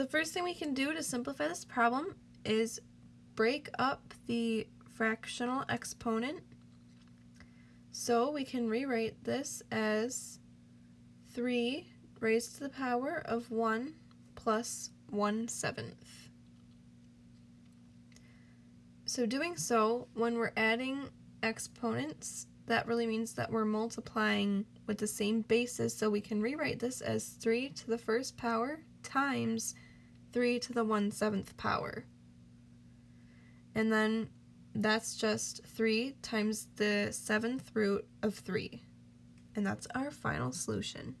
the first thing we can do to simplify this problem is break up the fractional exponent. So we can rewrite this as 3 raised to the power of 1 plus 1 seventh. So doing so, when we're adding exponents, that really means that we're multiplying with the same basis, so we can rewrite this as 3 to the first power times 3 to the 1 seventh power. And then that's just 3 times the seventh root of 3. And that's our final solution.